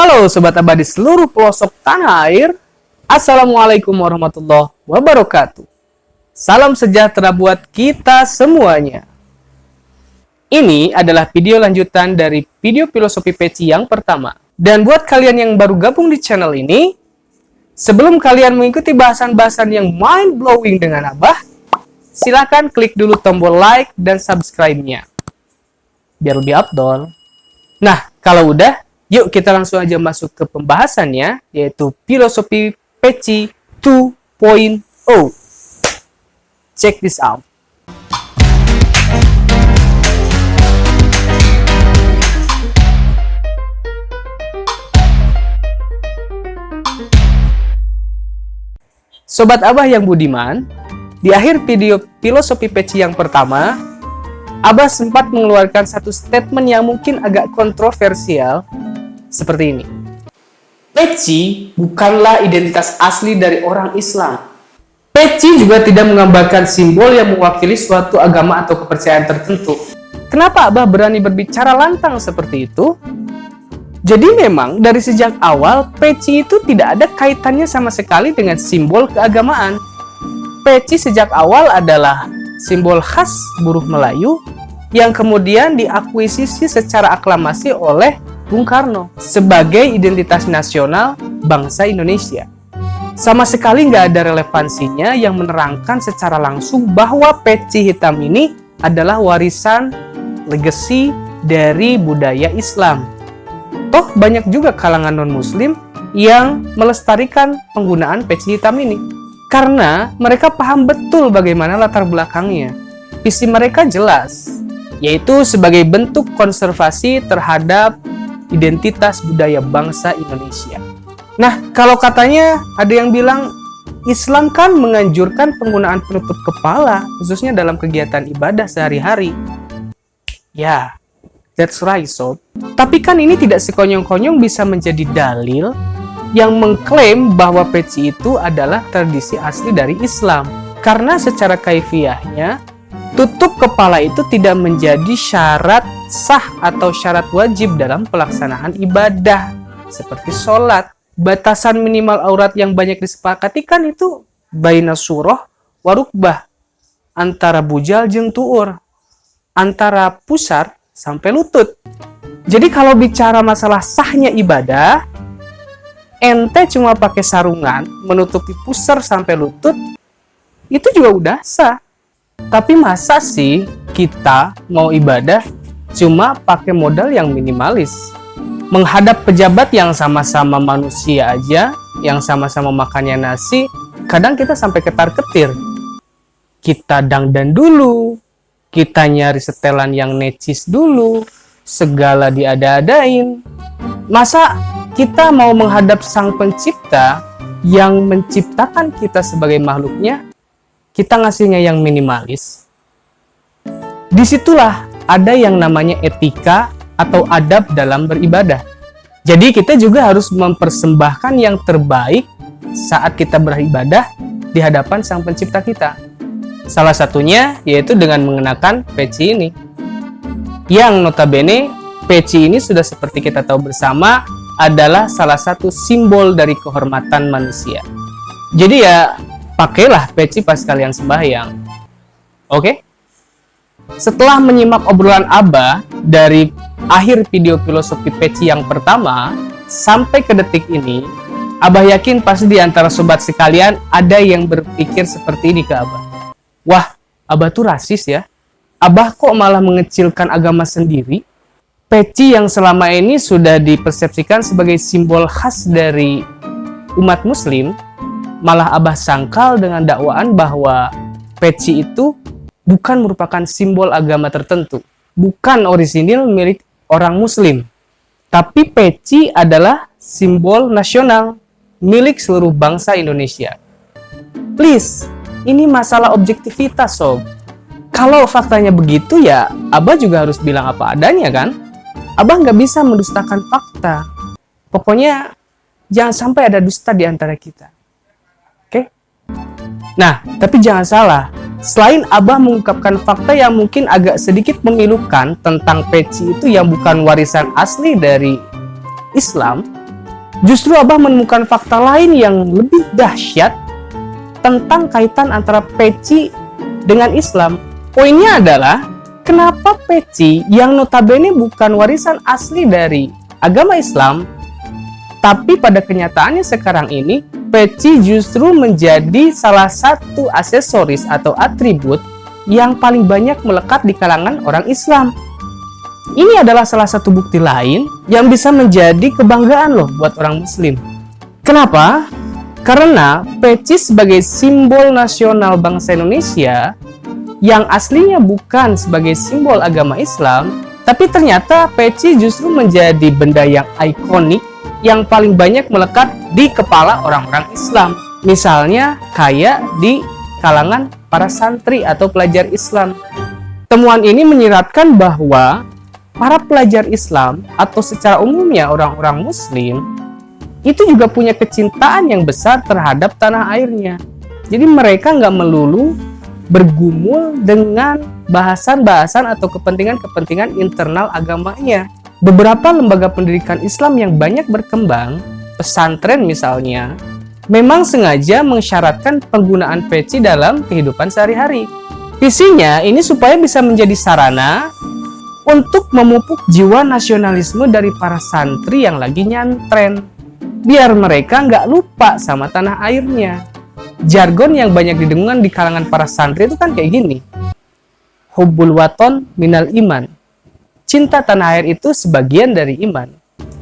Halo Sobat Abah di seluruh pelosok tanah air. Assalamualaikum warahmatullahi wabarakatuh. Salam sejahtera buat kita semuanya. Ini adalah video lanjutan dari video filosofi peci yang pertama. Dan buat kalian yang baru gabung di channel ini Sebelum kalian mengikuti bahasan-bahasan yang mind-blowing dengan Abah Silahkan klik dulu tombol like dan subscribe-nya. Biar lebih abdol. Nah, kalau udah, yuk kita langsung aja masuk ke pembahasannya, yaitu filosofi Peci 2.0. Check this out. Sobat Abah yang budiman, di akhir video filosofi peci yang pertama, Abah sempat mengeluarkan satu statement yang mungkin agak kontroversial seperti ini. Peci bukanlah identitas asli dari orang Islam. Peci juga tidak menggambarkan simbol yang mewakili suatu agama atau kepercayaan tertentu. Kenapa Abah berani berbicara lantang seperti itu? Jadi memang dari sejak awal peci itu tidak ada kaitannya sama sekali dengan simbol keagamaan. Peci sejak awal adalah simbol khas buruh Melayu yang kemudian diakuisisi secara aklamasi oleh Bung Karno sebagai identitas nasional bangsa Indonesia. Sama sekali nggak ada relevansinya yang menerangkan secara langsung bahwa peci hitam ini adalah warisan legacy dari budaya Islam. Toh banyak juga kalangan non-muslim yang melestarikan penggunaan peci hitam ini karena mereka paham betul bagaimana latar belakangnya. Visi mereka jelas, yaitu sebagai bentuk konservasi terhadap identitas budaya bangsa Indonesia. Nah, kalau katanya ada yang bilang Islam kan menganjurkan penggunaan penutup kepala, khususnya dalam kegiatan ibadah sehari-hari. Ya, that's right, sob. Tapi kan ini tidak sekonyong-konyong bisa menjadi dalil yang mengklaim bahwa peci itu adalah tradisi asli dari Islam. Karena secara kaifiahnya, tutup kepala itu tidak menjadi syarat sah atau syarat wajib dalam pelaksanaan ibadah. Seperti sholat. Batasan minimal aurat yang banyak disepakati kan itu baina surah warukbah. Antara bujal jeng tuur. Antara pusar sampai lutut. Jadi kalau bicara masalah sahnya ibadah, ente cuma pakai sarungan menutupi pusar sampai lutut, itu juga udah sah. Tapi masa sih kita mau ibadah cuma pakai modal yang minimalis? Menghadap pejabat yang sama-sama manusia aja, yang sama-sama makannya nasi, kadang kita sampai ketar-ketir. Kita dangdan dulu, kita nyari setelan yang necis dulu, segala diada-adain. Masa kita mau menghadap sang pencipta yang menciptakan kita sebagai makhluknya, kita ngasihnya yang minimalis. Di situlah ada yang namanya etika atau adab dalam beribadah. Jadi kita juga harus mempersembahkan yang terbaik saat kita beribadah di hadapan sang pencipta kita. Salah satunya yaitu dengan mengenakan peci ini. Yang notabene peci ini sudah seperti kita tahu bersama adalah salah satu simbol dari kehormatan manusia. Jadi ya, pakailah peci pas kalian sembahyang. Oke? Okay? Setelah menyimak obrolan Abah dari akhir video filosofi peci yang pertama sampai ke detik ini, Abah yakin pasti di antara sobat sekalian ada yang berpikir seperti ini ke Abah. Wah, Abah tuh rasis ya? Abah kok malah mengecilkan agama sendiri? peci yang selama ini sudah dipersepsikan sebagai simbol khas dari umat muslim, malah Abah sangkal dengan dakwaan bahwa peci itu bukan merupakan simbol agama tertentu, bukan orisinil milik orang muslim. Tapi peci adalah simbol nasional milik seluruh bangsa Indonesia. Please, ini masalah objektivitas sob. Kalau faktanya begitu ya, Abah juga harus bilang apa adanya kan? Abah nggak bisa mendustakan fakta. Pokoknya jangan sampai ada dusta di antara kita. Nah, tapi jangan salah. Selain Abah mengungkapkan fakta yang mungkin agak sedikit memilukan tentang peci itu yang bukan warisan asli dari Islam, Justru Abah menemukan fakta lain yang lebih dahsyat tentang kaitan antara peci dengan Islam. Poinnya adalah, kenapa peci yang notabene bukan warisan asli dari agama Islam, tapi pada kenyataannya sekarang ini, peci justru menjadi salah satu aksesoris atau atribut yang paling banyak melekat di kalangan orang Islam. Ini adalah salah satu bukti lain yang bisa menjadi kebanggaan loh buat orang muslim. Kenapa? Karena peci sebagai simbol nasional bangsa Indonesia yang aslinya bukan sebagai simbol agama Islam, tapi ternyata peci justru menjadi benda yang ikonik yang paling banyak melekat di kepala orang-orang Islam. Misalnya kayak di kalangan para santri atau pelajar Islam. Temuan ini menyiratkan bahwa para pelajar Islam atau secara umumnya orang-orang muslim itu juga punya kecintaan yang besar terhadap tanah airnya. Jadi mereka nggak melulu bergumul dengan bahasan-bahasan atau kepentingan-kepentingan internal agamanya. Beberapa lembaga pendidikan Islam yang banyak berkembang, pesantren misalnya, memang sengaja mensyaratkan penggunaan peci dalam kehidupan sehari-hari. Visinya ini supaya bisa menjadi sarana untuk memupuk jiwa nasionalisme dari para santri yang lagi nyantren. Biar mereka nggak lupa sama tanah airnya. Jargon yang banyak didengar di kalangan para santri itu kan kayak gini. Hubbul waton minal iman. Cinta tanah air itu sebagian dari iman.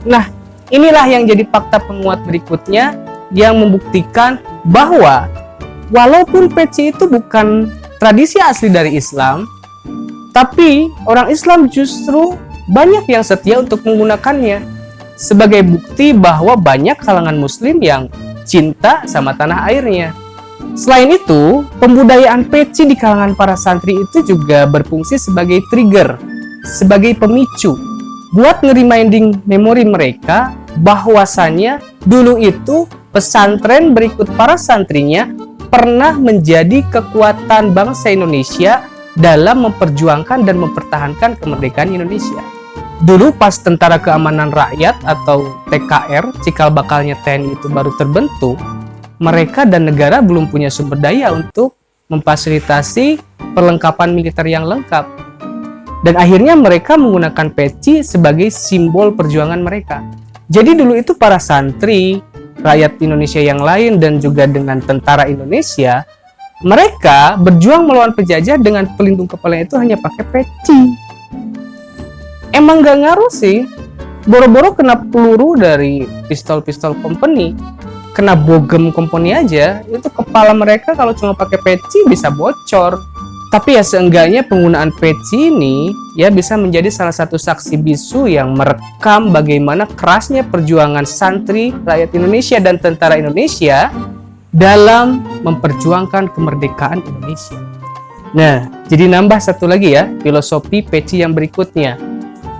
Nah, inilah yang jadi fakta penguat berikutnya yang membuktikan bahwa walaupun peci itu bukan tradisi asli dari Islam, tapi orang Islam justru banyak yang setia untuk menggunakannya sebagai bukti bahwa banyak kalangan muslim yang cinta sama tanah airnya. Selain itu, pembudayaan peci di kalangan para santri itu juga berfungsi sebagai trigger, sebagai pemicu buat nge-reminding memori mereka bahwasannya dulu itu pesantren berikut para santrinya pernah menjadi kekuatan bangsa Indonesia dalam memperjuangkan dan mempertahankan kemerdekaan Indonesia. Dulu pas Tentara Keamanan Rakyat atau TKR, cikal bakalnya TNI itu baru terbentuk, mereka dan negara belum punya sumber daya untuk memfasilitasi perlengkapan militer yang lengkap. Dan akhirnya mereka menggunakan peci sebagai simbol perjuangan mereka. Jadi dulu itu para santri, rakyat Indonesia yang lain dan juga dengan tentara Indonesia mereka berjuang melawan penjajah dengan pelindung kepala itu hanya pakai peci. Emang gak ngaruh sih. Boro-boro kena peluru dari pistol-pistol company, kena bogem company aja, itu kepala mereka kalau cuma pakai peci bisa bocor. Tapi ya seenggaknya penggunaan peci ini ya bisa menjadi salah satu saksi bisu yang merekam bagaimana kerasnya perjuangan santri, rakyat Indonesia dan tentara Indonesia dalam memperjuangkan kemerdekaan Indonesia. Nah, jadi nambah satu lagi ya, filosofi peci yang berikutnya.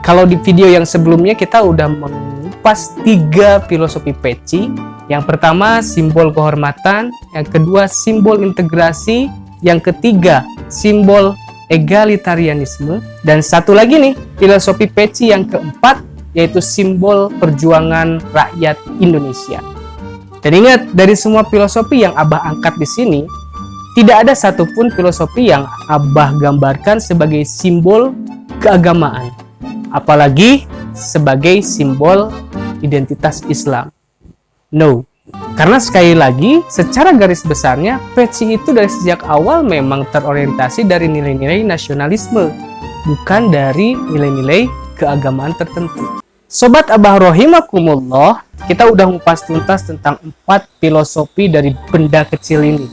Kalau di video yang sebelumnya kita udah mengupas tiga filosofi peci. Yang pertama, simbol kehormatan. Yang kedua, simbol integrasi. Yang ketiga, simbol egalitarianisme. Dan satu lagi nih, filosofi peci yang keempat, yaitu simbol perjuangan rakyat Indonesia. Dan ingat, dari semua filosofi yang Abah angkat di sini, tidak ada satupun filosofi yang Abah gambarkan sebagai simbol keagamaan, apalagi sebagai simbol identitas Islam. No, karena sekali lagi, secara garis besarnya, peci itu dari sejak awal memang terorientasi dari nilai-nilai nasionalisme, bukan dari nilai-nilai keagamaan tertentu. Sobat Abah Rohimakumullah, kita udah ngupas tuntas tentang empat filosofi dari benda kecil ini,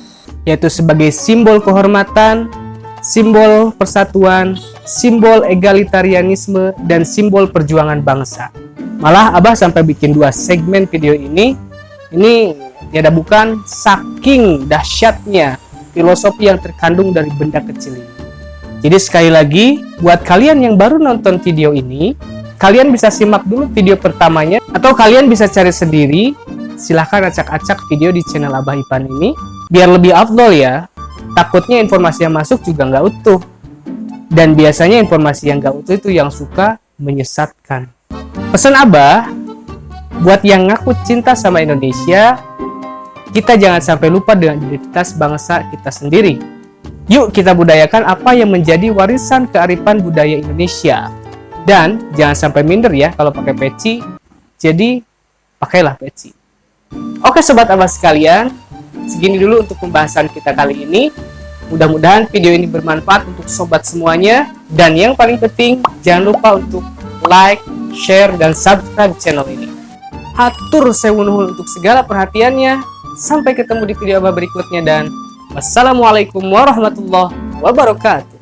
yaitu sebagai simbol kehormatan, simbol persatuan, simbol egalitarianisme, dan simbol perjuangan bangsa. Malah Abah sampai bikin dua segmen video ini, ini tiada bukan saking dahsyatnya filosofi yang terkandung dari benda kecil ini. Jadi sekali lagi, buat kalian yang baru nonton video ini, kalian bisa simak dulu video pertamanya atau kalian bisa cari sendiri. Silahkan acak-acak video di channel Abah Ipan ini biar lebih afdol ya. Takutnya informasi yang masuk juga nggak utuh. Dan biasanya informasi yang nggak utuh itu yang suka menyesatkan. Pesan Abah buat yang ngaku cinta sama Indonesia, kita jangan sampai lupa dengan identitas bangsa kita sendiri. Yuk kita budayakan apa yang menjadi warisan kearifan budaya Indonesia. Dan jangan sampai minder ya kalau pakai peci. Jadi pakailah peci. Oke sobat abas sekalian, segini dulu untuk pembahasan kita kali ini. Mudah-mudahan video ini bermanfaat untuk sobat semuanya. Dan yang paling penting, jangan lupa untuk like, share, dan subscribe channel ini. Hatur sewu nuhun untuk segala perhatiannya. Sampai ketemu di video berikutnya dan wassalamualaikum warahmatullahi wabarakatuh.